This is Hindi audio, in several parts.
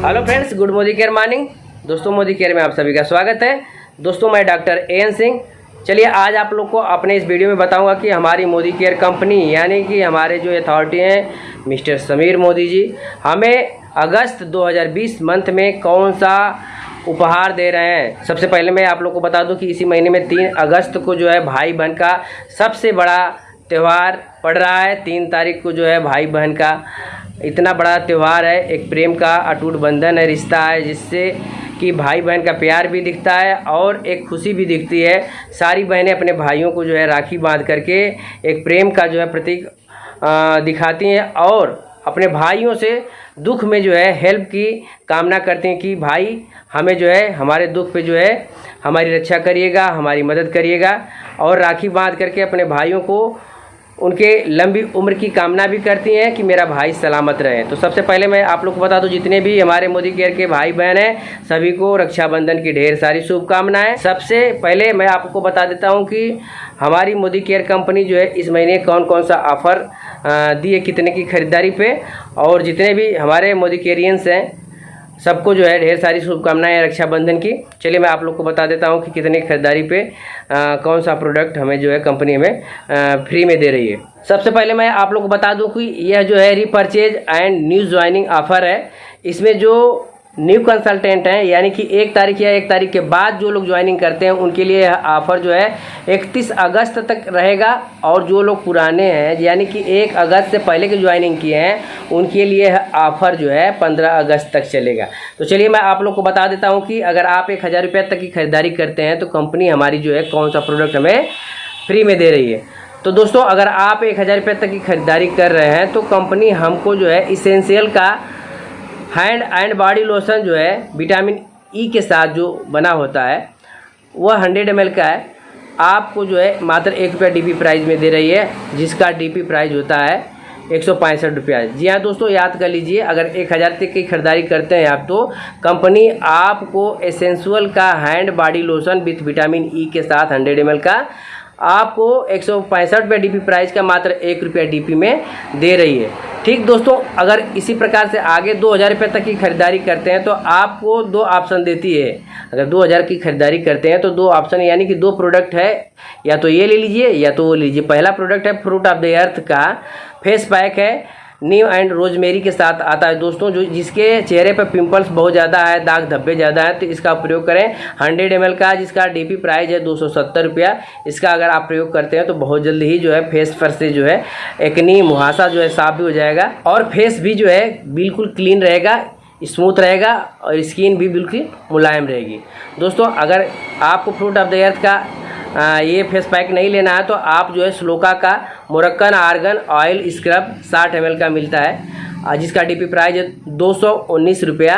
Hello friends, good Modicare morning. दोस्तों, मोदी केयर में आप सभी का स्वागत है। दोस्तों, मैं डॉक्टर ए एन सिंह। चलिए, आज आप लोग को अपने इस वीडियो में बताऊँगा कि हमारी मोदी केयर कंपनी, यानी कि हमारे जो अथॉरिटी हैं, मिस्टर समीर मोदी जी, हमें अगस्त 2020 मंथ में कौन सा उपहार दे रहे हैं? सबसे पहले मैं आप लोग को बता दूँ कि इसी महीने में तीन अगस्त को जो है भाई बहन का सबसे बड़ा त्यौहार पड़ रहा है। तीन तारीख को जो है भाई बहन का इतना बड़ा त्यौहार है, एक प्रेम का अटूट बंधन है, रिश्ता है, जिससे कि भाई बहन का प्यार भी दिखता है और एक खुशी भी दिखती है। सारी बहनें अपने भाइयों को जो है राखी बाँध करके एक प्रेम का जो है प्रतीक दिखाती हैं और अपने भाइयों से दुख में जो है हेल्प की कामना करते हैं कि भाई, हमें जो है, हमारे दुख पे जो है, हमारी रक्षा करिएगा, हमारी मदद करिएगा और राखी बाँध करके अपने भाइयों को उनके लंबी उम्र की कामना भी करती हैं कि मेरा भाई सलामत रहे। तो सबसे पहले मैं आप लोग को बता दूँ, जितने भी हमारे मोदी केयर के भाई बहन हैं, सभी को रक्षाबंधन की ढेर सारी शुभकामनाएँ। सबसे पहले मैं आपको बता देता हूँ कि हमारी मोदी केयर कंपनी जो है, इस महीने कौन कौन सा ऑफ़र दिए, कितने की खरीदारी पे, और जितने भी हमारे मोदी केरियंस हैं सबको जो है ढेर सारी शुभकामनाएँ रक्षाबंधन की। चलिए मैं आप लोग को बता देता हूँ कि कितने खरीदारी पे आ, कौन सा प्रोडक्ट हमें जो है कंपनी हमें फ्री में दे रही है। सबसे पहले मैं आप लोग को बता दूँ कि यह जो है repurchase and new joining offer है। इसमें जो न्यू कंसल्टेंट हैं, यानी कि एक तारीख या एक तारीख के बाद जो लोग ज्वाइनिंग करते हैं, उनके लिए ऑफ़र जो है 31 अगस्त तक रहेगा। और जो लोग पुराने हैं, यानी कि एक अगस्त से पहले के ज्वाइनिंग किए हैं, उनके लिए ऑफ़र जो है 15 अगस्त तक चलेगा। तो चलिए मैं आप लोग को बता देता हूँ कि अगर आप एक हज़ार रुपये तक की खरीदारी करते हैं तो कंपनी हमारी जो है, कौन सा प्रोडक्ट हमें फ्री में दे रही है? तो दोस्तों, अगर आप एक हज़ार रुपये तक की खरीदारी कर रहे हैं तो कंपनी हमको जो है इसेंशियल का हैंड एंड बॉडी लोशन जो है विटामिन ई e के साथ जो बना होता है, वह हंड्रेड एम का है। आपको जो है, मात्र एक रुपया डी प्राइस में दे रही है, जिसका डीपी प्राइस होता है एक सौ पैंसठ रुपया। जी हाँ दोस्तों, याद कर लीजिए, अगर एक हज़ार तक की खरीदारी करते हैं आप तो कंपनी आपको एसेंसुअल का hand body lotion with vitamin E के साथ हंड्रेड एम का, आपको एक सौ पैंसठ रुपये डी प्राइस का मात्र एक रुपया डी में दे रही है। ठीक दोस्तों, अगर इसी प्रकार से आगे दो हज़ार रुपये तक की खरीदारी करते हैं तो आपको दो ऑप्शन देती है। अगर दो हज़ार की खरीदारी करते हैं तो दो ऑप्शन यानी कि दो प्रोडक्ट है, या तो ये ले लीजिए, या तो वो लीजिए। पहला प्रोडक्ट है फ्रूट ऑफ़ द अर्थ का, फेस पैक है नीम एंड रोजमेरी के साथ आता है। दोस्तों, जो जिसके चेहरे पर पिंपल्स बहुत ज़्यादा है दाग धब्बे ज़्यादा है तो इसका प्रयोग करें। हंड्रेड एम का जिसका डीपी प्राइस है दो सौ सत्तर रुपया, इसका अगर आप प्रयोग करते हैं तो बहुत जल्द ही जो है फेस पर से जो है एकनी मुहासा जो है साफ़ भी हो जाएगा और फेस भी जो है बिल्कुल क्लीन रहेगा स्मूथ रहेगा और स्किन भी बिल्कुल मुलायम रहेगी। दोस्तों, अगर आपको फ्रूट ऑफ़ द अर्थ का आ, ये फेस पैक नहीं लेना है तो आप जो है स्लोका का मुरक्कन आर्गन ऑयल स्क्रब साठ एम का मिलता है। जिसका डीपी प्राइस है दो सौ उन्नीस रुपया।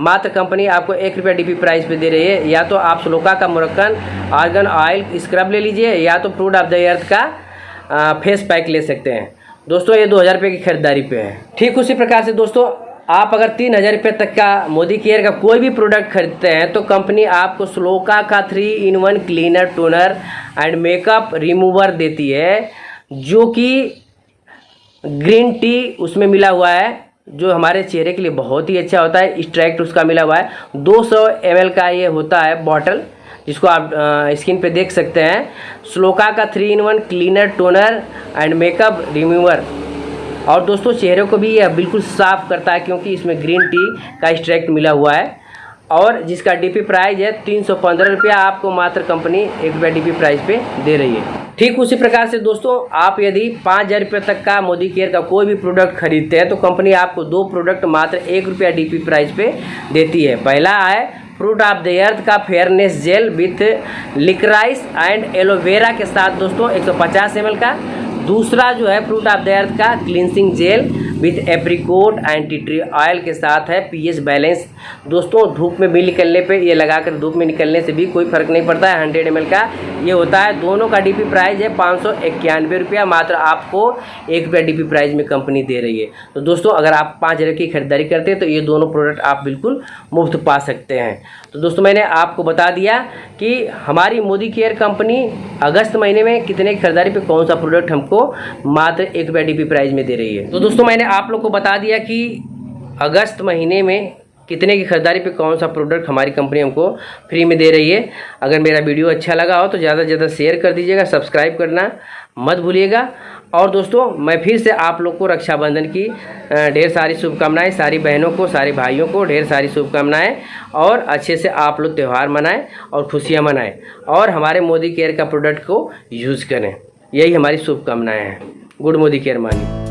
मात्र कंपनी आपको एक रुपया डी प्राइस पे दे रही है। या तो आप स्लोका का मुरक्कन आर्गन ऑयल स्क्रब ले लीजिए या तो फ्रूट ऑफ़ द अर्थ का फेस पैक ले सकते हैं। दोस्तों ये दो हज़ार रुपये की खरीदारी पे है। ठीक उसी प्रकार से दोस्तों आप अगर तीन हज़ार रुपये तक का मोदी केयर का कोई भी प्रोडक्ट खरीदते हैं तो कंपनी आपको स्लोका का three in one cleaner toner and makeup remover देती है, जो कि ग्रीन टी उसमें मिला हुआ है, जो हमारे चेहरे के लिए बहुत ही अच्छा होता है स्ट्रैक्ट उसका मिला हुआ है। 200 सौ का ये होता है बॉटल जिसको आप स्किन पे देख सकते हैं। स्लोका का three in one cleaner toner and makeup remover और दोस्तों, चेहरे को भी यह बिल्कुल साफ़ करता है क्योंकि इसमें ग्रीन टी का एक्सट्रैक्ट मिला हुआ है। और जिसका डीपी प्राइस है तीन सौ पंद्रह रुपया, आपको मात्र कंपनी एक रुपया डीपी प्राइस पे दे रही है। ठीक उसी प्रकार से दोस्तों, आप यदि पाँच हज़ार रुपये तक का मोदी केयर का कोई भी प्रोडक्ट खरीदते हैं तो कंपनी आपको दो प्रोडक्ट मात्र एक रुपया डी प्राइस पे देती है। पहला है फ्रूट ऑफ़ द अर्थ का fairness gel with licorice and aloe vera के साथ दोस्तों 150 ml का। दूसरा जो है फ्रूट ऑफ़ द अर्थ का cleansing gel. With apricot and tea tree oil के साथ है पीएच बैलेंस। दोस्तों, धूप में भी निकलने पे, ये लगाकर धूप में निकलने से भी कोई फ़र्क नहीं पड़ता है, हंड्रेड एम का। ये होता है, दोनों का डीपी प्राइस है पाँच सौ इक्यानवे रुपया, मात्र आपको एक रुपया डीपी प्राइस में कंपनी दे रही है। तो दोस्तों, अगर आप पाँच हज़ार की खरीदारी करते हैं तो ये दोनों प्रोडक्ट आप बिल्कुल मुफ़्त पा सकते हैं। तो दोस्तों, मैंने आपको बता दिया कि हमारी मोदी केयर कंपनी अगस्त महीने में कितने खरीदारी पे, कौन सा प्रोडक्ट हमको मात्र एक रुपया डी प्राइस में दे रही है। तो दोस्तों मैंने आप लोग को बता दिया कि अगस्त महीने में कितने की खरीदारी पे कौन सा प्रोडक्ट हमारी कंपनी हमको फ्री में दे रही है। अगर मेरा वीडियो अच्छा लगा हो तो ज़्यादा से ज़्यादा शेयर कर दीजिएगा सब्सक्राइब करना मत भूलिएगा। और दोस्तों, मैं फिर से आप लोग को रक्षाबंधन की ढेर सारी शुभकामनाएँ, सारी बहनों को, सारे भाइयों को, ढेर सारी शुभकामनाएँ और अच्छे से आप लोग त्यौहार मनाएँ और खुशियाँ मनाएँ और हमारे मोदी केयर का प्रोडक्ट को यूज़ करें। यही हमारी शुभकामनाएँ हैं। गुड मोदी केयर मानी